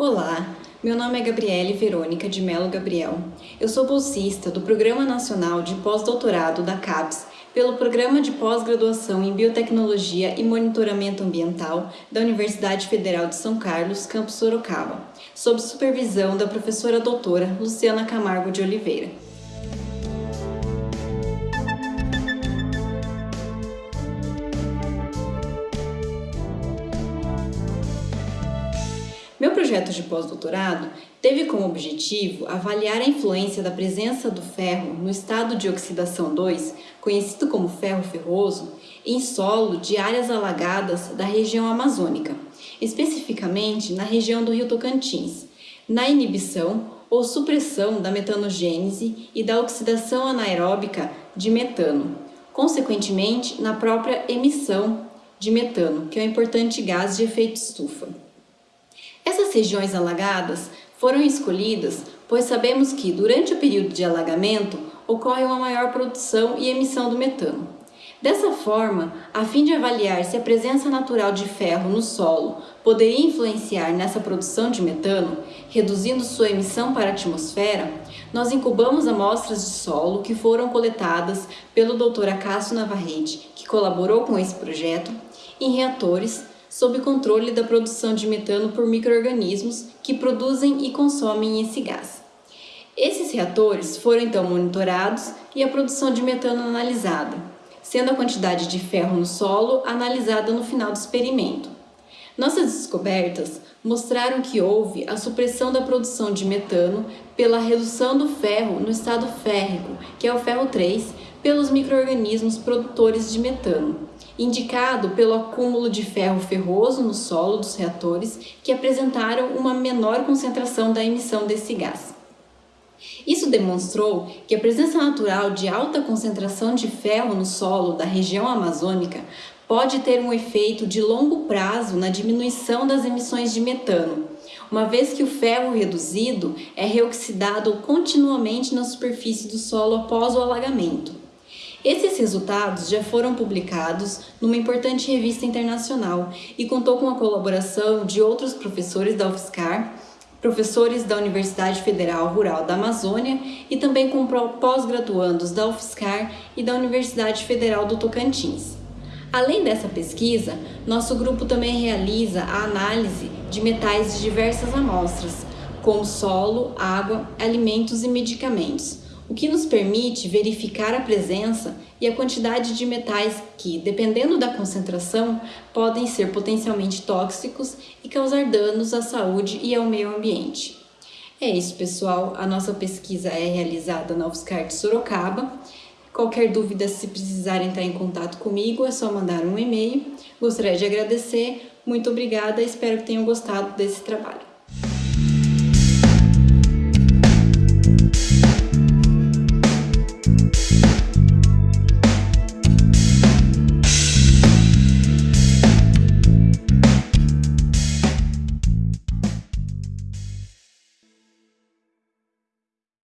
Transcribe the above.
Olá, meu nome é Gabriele Verônica de Melo Gabriel. Eu sou bolsista do Programa Nacional de Pós-Doutorado da CAPES pelo Programa de Pós-Graduação em Biotecnologia e Monitoramento Ambiental da Universidade Federal de São Carlos, campus Sorocaba, sob supervisão da professora doutora Luciana Camargo de Oliveira. Meu projeto de pós-doutorado teve como objetivo avaliar a influência da presença do ferro no estado de oxidação 2, conhecido como ferro ferroso, em solo de áreas alagadas da região amazônica, especificamente na região do rio Tocantins, na inibição ou supressão da metanogênese e da oxidação anaeróbica de metano, consequentemente na própria emissão de metano, que é um importante gás de efeito estufa. Essas regiões alagadas foram escolhidas pois sabemos que, durante o período de alagamento, ocorre uma maior produção e emissão do metano. Dessa forma, a fim de avaliar se a presença natural de ferro no solo poderia influenciar nessa produção de metano, reduzindo sua emissão para a atmosfera, nós incubamos amostras de solo que foram coletadas pelo Dr. Acácio Navarrete, que colaborou com esse projeto, em reatores sob controle da produção de metano por micro-organismos que produzem e consomem esse gás. Esses reatores foram então monitorados e a produção de metano analisada, sendo a quantidade de ferro no solo analisada no final do experimento. Nossas descobertas mostraram que houve a supressão da produção de metano pela redução do ferro no estado férrico, que é o ferro 3, pelos micro-organismos produtores de metano, indicado pelo acúmulo de ferro ferroso no solo dos reatores que apresentaram uma menor concentração da emissão desse gás. Isso demonstrou que a presença natural de alta concentração de ferro no solo da região amazônica pode ter um efeito de longo prazo na diminuição das emissões de metano, uma vez que o ferro reduzido é reoxidado continuamente na superfície do solo após o alagamento. Esses resultados já foram publicados numa importante revista internacional e contou com a colaboração de outros professores da UFSCar, professores da Universidade Federal Rural da Amazônia e também com pós-graduandos da UFSCar e da Universidade Federal do Tocantins. Além dessa pesquisa, nosso grupo também realiza a análise de metais de diversas amostras, como solo, água, alimentos e medicamentos, o que nos permite verificar a presença e a quantidade de metais que, dependendo da concentração, podem ser potencialmente tóxicos e causar danos à saúde e ao meio ambiente. É isso, pessoal. A nossa pesquisa é realizada na UFSCar de Sorocaba. Qualquer dúvida, se precisar entrar em contato comigo, é só mandar um e-mail. Gostaria de agradecer. Muito obrigada. Espero que tenham gostado desse trabalho.